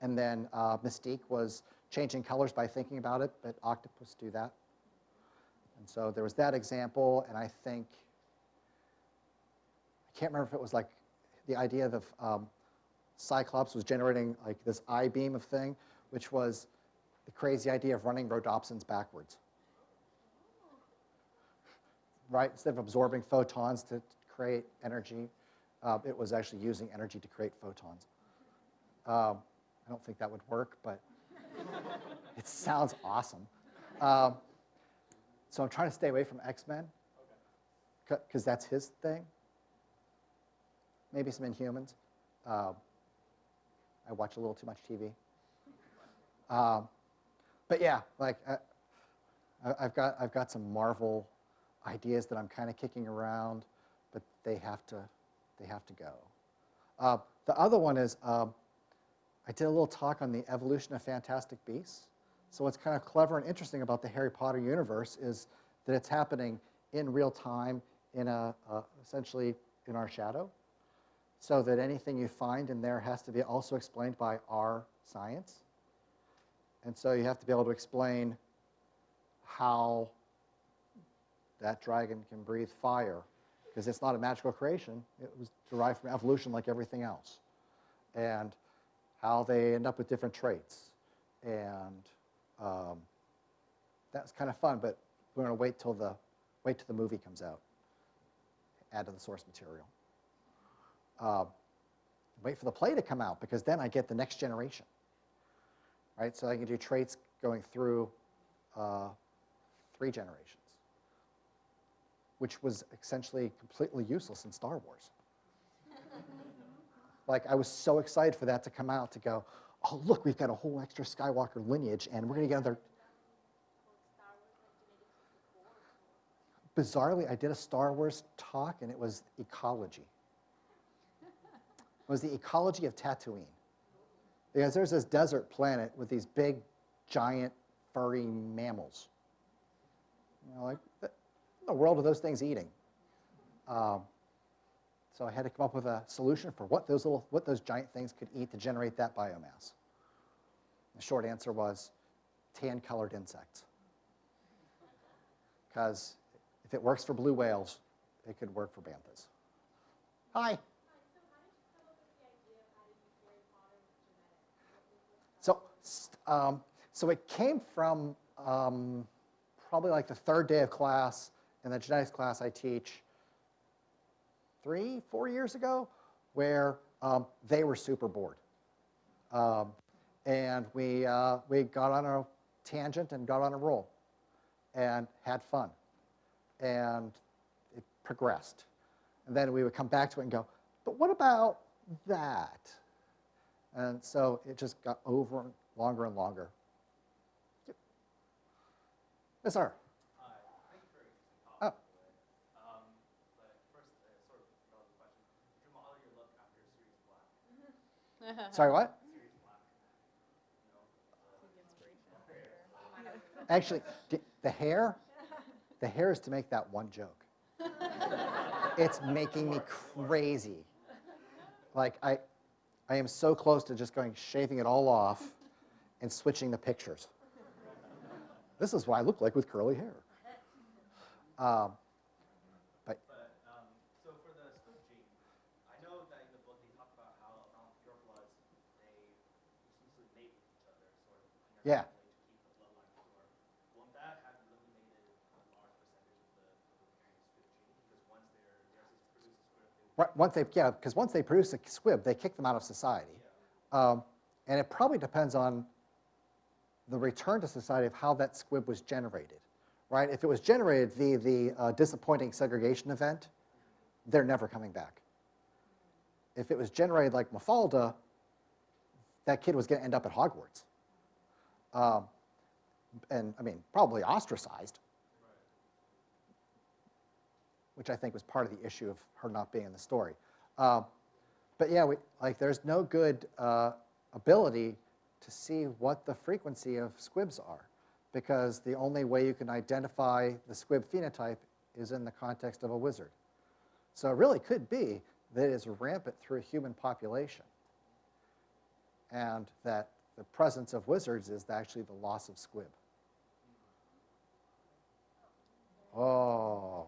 Speaker 2: And then uh, Mystique was changing colors by thinking about it, but octopus do that. And so there was that example, and I think, I can't remember if it was like the idea of um, Cyclops was generating like this I-beam of thing, which was the crazy idea of running rhodopsins backwards. Right, instead of absorbing photons to create energy, uh, it was actually using energy to create photons. Um, I don't think that would work, but it sounds awesome. Um, so I'm trying to stay away from X-Men because that's his thing. Maybe some Inhumans. Um, I watch a little too much TV. Um, but yeah, like I, I've got I've got some Marvel ideas that I'm kind of kicking around, but they have to they have to go. Uh, the other one is um, I did a little talk on the evolution of Fantastic Beasts. So what's kind of clever and interesting about the Harry Potter universe is that it's happening in real time, in a uh, essentially in our shadow, so that anything you find in there has to be also explained by our science. And so you have to be able to explain how that dragon can breathe fire, because it's not a magical creation. It was derived from evolution like everything else. And how they end up with different traits. And um, that's kind of fun, but we're going to wait till the wait till the movie comes out. Add to the source material. Uh, wait for the play to come out because then I get the next generation. Right, so I can do traits going through uh, three generations, which was essentially completely useless in Star Wars. Like, I was so excited for that to come out to go, oh, look, we've got a whole extra Skywalker lineage, and we're going to get another. Bizarrely, I did a Star Wars talk, and it was ecology. It was the ecology of Tatooine. Because there's this desert planet with these big, giant, furry mammals. You know, like, what in the world are those things eating? Um, so I had to come up with a solution for what those little, what those giant things could eat to generate that biomass. The short answer was tan-colored insects. Because if it works for blue whales, it could work for banthas. Hi. So, st- um, so it came from um, probably like the third day of class in the genetics class I teach three, four years ago, where um, they were super bored. Um, and we, uh, we got on a tangent and got on a roll and had fun. And it progressed. And then we would come back to it and go, but what about that? And so it just got over longer and longer. Yep. Yes, sir.
Speaker 5: Hi, thank you for your interesting
Speaker 2: Oh.
Speaker 5: talk, by the way. But first, sort of relevant question. Did you model your look after Sirius Black?
Speaker 2: Sorry, what? Actually, the hair, the hair is to make that one joke. it's making me crazy. Like I, I am so close to just going shaving it all off and switching the pictures. This is what I look like with curly hair. Um, but
Speaker 5: But, um, so for the squib gene, I know that in the book they talk about how around pure bloods, they exclusively mate with each other, sort of
Speaker 2: Yeah.
Speaker 5: interactively to keep the bloodline pure. Won't that have eliminated a large percentage of the, of the parent squib gene? Because once they're, they're able to produce a squib, they will
Speaker 2: right, once they, yeah, because once they produce a squib, they kick them out of society. Um, and it probably depends on the return to society of how that squib was generated, right? If it was generated via the uh, disappointing segregation event, they're never coming back. If it was generated like Mafalda, that kid was going to end up at Hogwarts. Um, and, I mean, probably ostracized. Which I think was part of the issue of her not being in the story. Um, But yeah, we, like, there's no good uh, ability to see what the frequency of squibs are, because the only way you can identify the squib phenotype is in the context of a wizard. So it really could be that it's rampant through a human population, and that the presence of wizards is actually the loss of squib. Oh,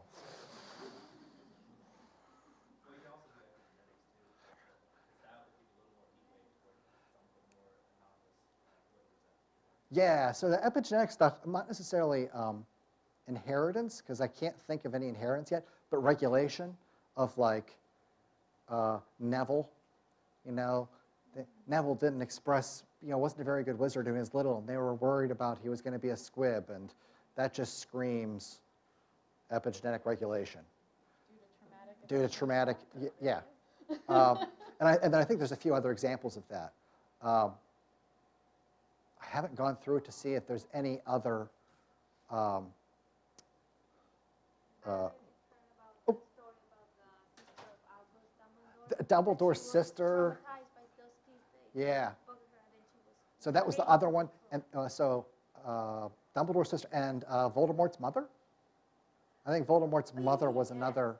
Speaker 5: Well, you can also do epigenetics too. Because that would give you a little more leeway toward something more anomalous, like wizards.
Speaker 2: Yeah, so the epigenetic stuff, not necessarily um, inheritance, because I can't think of any inheritance yet, but regulation of like uh, Neville, you know, Neville didn't express, you know, wasn't a very good wizard when he was little, and they were worried about he was going to be a squib, and that just screams epigenetic regulation. Due to traumatic, y- yeah. Um, and, I, and then I think there's a few other examples of that. Um, I haven't gone through it to see if there's any other. Um, uh,
Speaker 3: Heard about the story about the sister of Albus Dumbledore.
Speaker 2: D- Dumbledore's
Speaker 3: That she was
Speaker 2: sister.
Speaker 3: traumatized by those kids. They
Speaker 2: yeah.
Speaker 3: bugged her and then she was
Speaker 2: So that was the other one. And uh, so uh, Dumbledore's sister and uh, Voldemort's mother. I think Voldemort's
Speaker 3: Oh,
Speaker 2: mother was another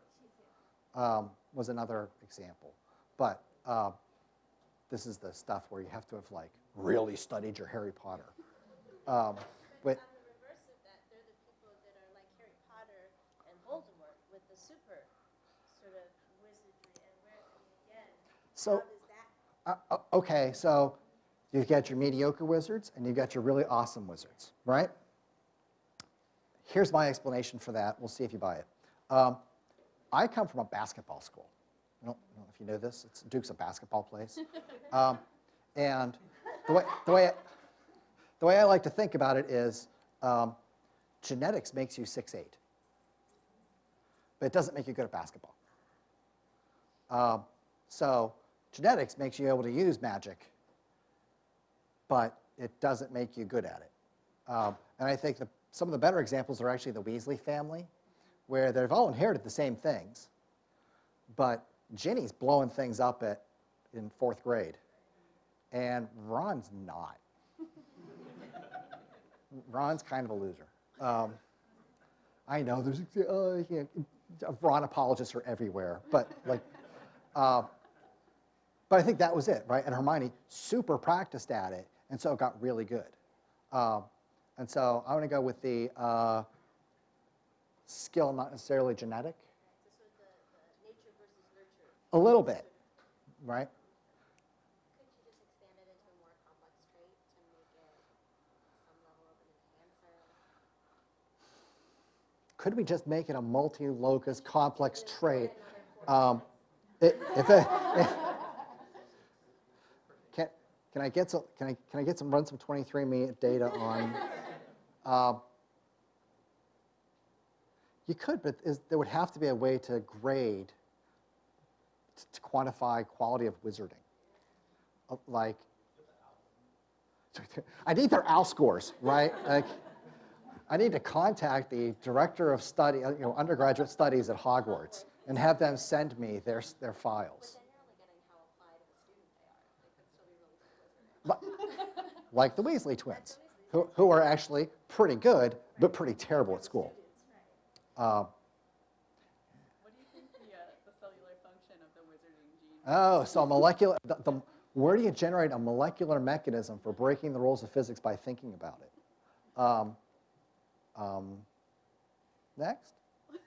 Speaker 2: um, was another example. But uh, this is the stuff where you have to have like really studied your Harry Potter. Um, but
Speaker 1: But on the reverse of that, they're the people that are like Harry Potter and Voldemort with the super sort of wizardry. And where, I mean, again,
Speaker 2: so
Speaker 1: how does that
Speaker 2: uh, okay, so you've got your mediocre wizards and you've got your really awesome wizards, right? Here's my explanation for that. We'll see if you buy it. Um, I come from a basketball school. I don't, know if you know this. It's Duke's a basketball place. Um, and the way, the, way I, the way I like to think about it is um, genetics makes you 6'8", but it doesn't make you good at basketball. Um, so genetics makes you able to use magic, but it doesn't make you good at it. Um, and I think the, some of the better examples are actually the Weasley family, where they've all inherited the same things, but Ginny's blowing things up at, in fourth grade, and Ron's not. Ron's kind of a loser. Um, I know there's uh, yeah, Ron apologists are everywhere, but like, uh, but I think that was it, right? And Hermione super practiced at it, and so it got really good. Um, and so I'm going to go with the uh, skill, not necessarily genetic,
Speaker 1: So sort of the, the nature versus nurture.
Speaker 2: A little bit, right?
Speaker 6: Couldn't you just expand it into a more complex trait to make it some level of an enhancer?
Speaker 2: Could we just make it a multi-locus complex trait? Um, it, if it, if, can, can I get some, can I, can I get some, run some 23andMe data on, um, you could, but is, there would have to be a way to grade, to quantify quality of wizarding. Uh, Like, I need their OWL scores, right? Like, I need to contact the director of study, uh, you know, undergraduate studies at Hogwarts and have them send me their, their files.
Speaker 6: then you're only getting how applied of a student they are. They could still be really good wizards.
Speaker 2: Li- Like the Weasley twins, who, who are actually pretty good, but pretty terrible at school. Um,
Speaker 7: What do you think the, uh, the cellular function of the wizarding gene?
Speaker 2: Oh, so a molecular, the, the, where do you generate a molecular mechanism for breaking the rules of physics by thinking about it? Um, um, next.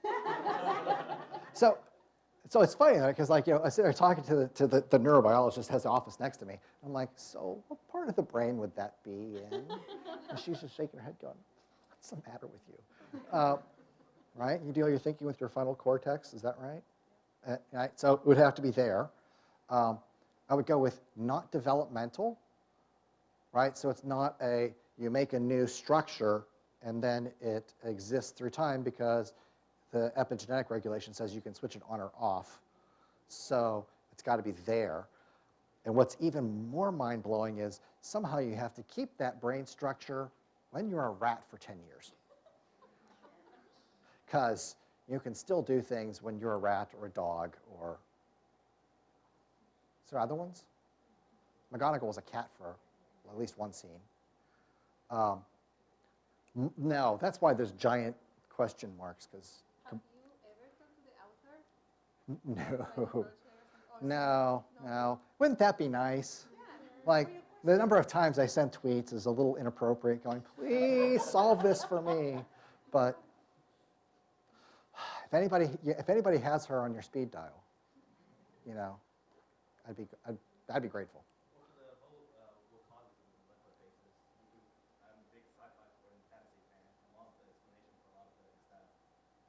Speaker 2: so, so it's funny because like you know I sit there talking to the to the, the neurobiologist has the office next to me. I'm like, so what part of the brain would that be in? And she's just shaking her head, going, "What's the matter with you?" Uh, right? You do all your thinking with your frontal cortex. Is that right? Uh, right? So it would have to be there. Um, I would go with not developmental, right? So it's not a, you make a new structure and then it exists through time because the epigenetic regulation says you can switch it on or off. So it's got to be there. And what's even more mind blowing is somehow you have to keep that brain structure when you're a rat for 10 years. Because you can still do things when you're a rat or a dog or. Is there other ones? McGonagall was a cat for at least one scene. Um, no, that's why there's giant question marks, because.
Speaker 1: Have you ever talked to the author?
Speaker 2: No.
Speaker 1: approach her or something? Or
Speaker 2: No, no. Wouldn't that be nice? Like, the number of times I sent tweets is a little inappropriate, going, please solve this for me. But if anybody, if anybody has her on your speed dial, you know, I'd be, I'd, I'd be grateful.
Speaker 5: Well, for the whole uh, Wakanda's and Liquid basis, you do, I'm a big sci-fi and fantasy fan, and one of the explanation for a lot of it is that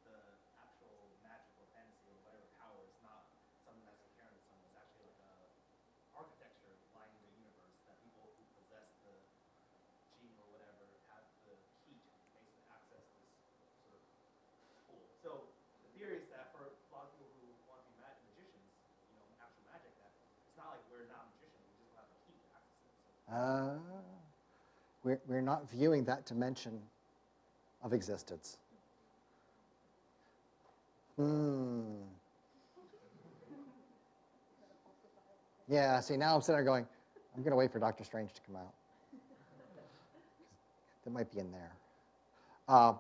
Speaker 5: the actual magic or fantasy or whatever power is not something that's inherent in someone. It's actually like a architecture lining the universe that people who possess the gene or whatever have the key to basically access this sort of pool. So the theory is that for a lot of people who want to be mag- magicians, you know, actual magic, that it's not like we're not magicians, we just don't have the key to access it. So
Speaker 2: Uh, we're, we're not viewing that dimension of existence. Hmm. Yeah, see, now I'm sitting there going, I'm going to wait for Doctor Strange to come out. That might be in there. Uh,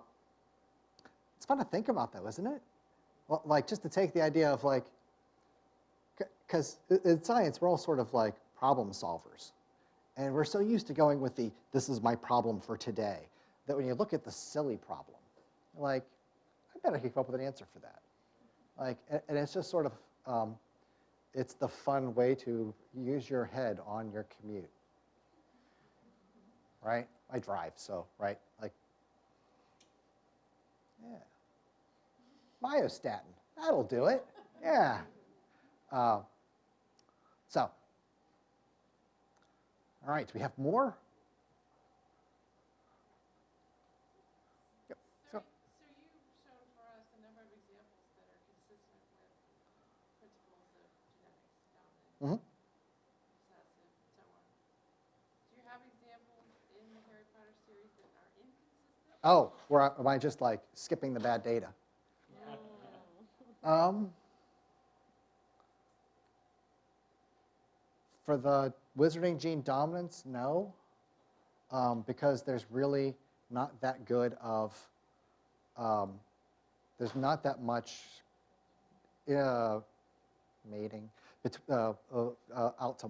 Speaker 2: it's fun to think about, though, isn't it? Well, like, just to take the idea of, like, because in science, we're all sort of like problem solvers. And we're so used to going with the, this is my problem for today, that when you look at the silly problem, like, I bet I could come up with an answer for that. Like, a- and it's just sort of, um, it's the fun way to use your head on your commute. Right? I drive, so, right? Like, yeah. Myostatin, that'll do it. Yeah. Uh, so, all right, do we have more? Yep.
Speaker 7: So,
Speaker 2: So,
Speaker 7: so you've shown for us a number of examples that are consistent with principles of genetics, dominant, recessive, and so on. Do you have examples in the Harry Potter series that are inconsistent?
Speaker 2: oh, or am I just like skipping the bad data? No. Um, for the wizarding gene dominance, no, um, because there's really not that good of, um, there's not that much uh, mating uh, uh, uh, out to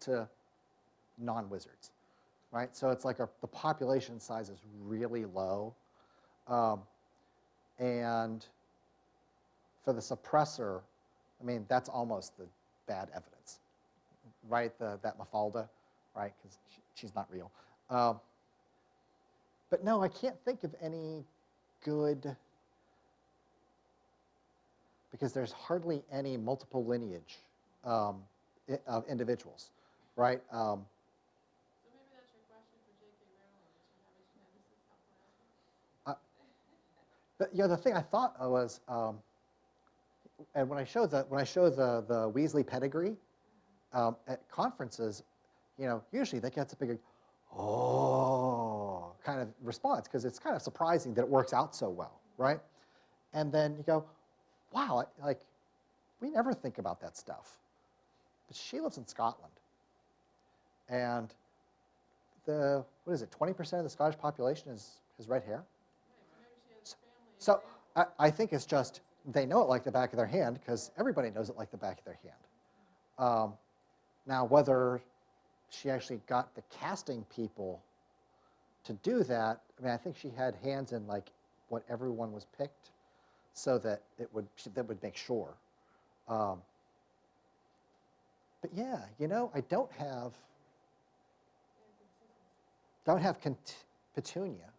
Speaker 2: to non-wizards, right? So it's like a, the population size is really low, um, and for the suppressor, I mean, that's almost the bad evidence, right? The, that Mafalda, right? Because she, she's not real. Um, but no, I can't think of any good, because there's hardly any multiple lineage um, of individuals, right? Um, you know, the thing I thought was, um, and when I show the when I show the the Weasley pedigree um, at conferences, you know, usually that gets a big, oh, kind of response because it's kind of surprising that it works out so well, right? And then you go, wow, like we never think about that stuff. But she lives in Scotland, and the what is it? Twenty percent of the Scottish population is has red hair.
Speaker 7: So
Speaker 2: So I, I think it's just they know it like the back of their hand because everybody knows it like the back of their hand. Um, now, whether she actually got the casting people to do that, I mean, I think she had hands in like what everyone was picked, so that it would that would make sure. Um, but yeah, you know, I don't have don't have Petunia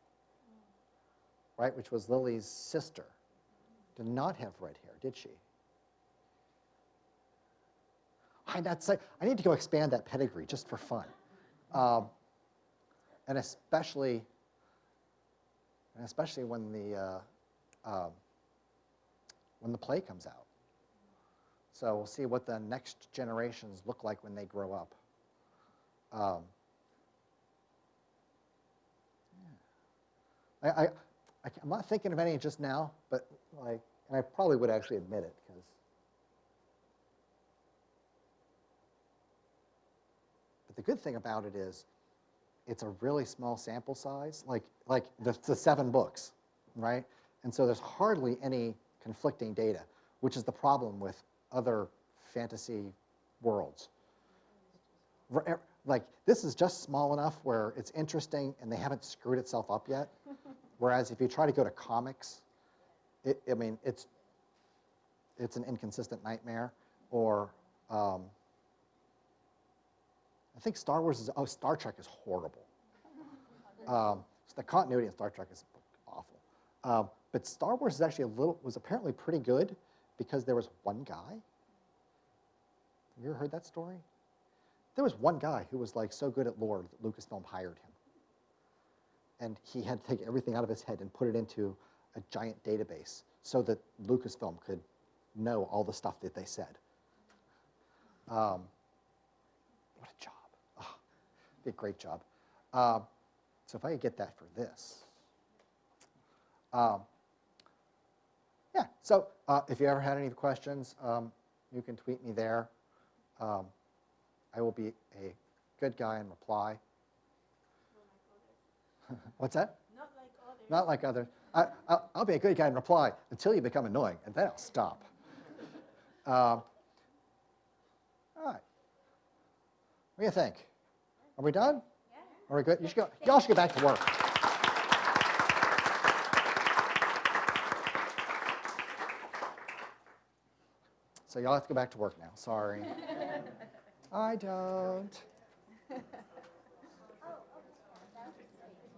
Speaker 2: right, which was Lily's sister, did not have red hair, did she? I, that's I need to go expand that pedigree just for fun. Um, and especially, and especially when the, uh, um, when the play comes out. So we'll see what the next generations look like when they grow up. Um. I, I, I am not thinking of any just now, but like, and I probably would actually admit it because. But the good thing about it is, it's a really small sample size, like like the, the seven books, right? And so there's hardly any conflicting data, which is the problem with other fantasy worlds. Er, Like this is just small enough where it's interesting and they haven't screwed itself up yet. Whereas if you try to go to comics, it, I mean, it's, it's an inconsistent nightmare. Or um, I think Star Wars is, oh, Star Trek is horrible. Um, so the continuity in Star Trek is awful. Um, but Star Wars is actually a little, was apparently pretty good because there was one guy. Have you ever heard that story? There was one guy who was like so good at lore that Lucasfilm hired him and he had to take everything out of his head and put it into a giant database so that Lucasfilm could know all the stuff that they said. Um, what a job. A great job. Um, so if I could get that for this. Um, yeah, so uh, if you ever had any questions, um, you can tweet me there. Um, I will be a good guy and reply. What's that?
Speaker 7: Not like others.
Speaker 2: Not like others. I, I'll, I'll be a good guy and reply until you become annoying, and then I'll stop. Um, all right. What do you think? Are we done?
Speaker 1: Yeah.
Speaker 2: Are we good? You should go. Y'all should get back to work. So y'all have to go back to work now. Sorry. I don't.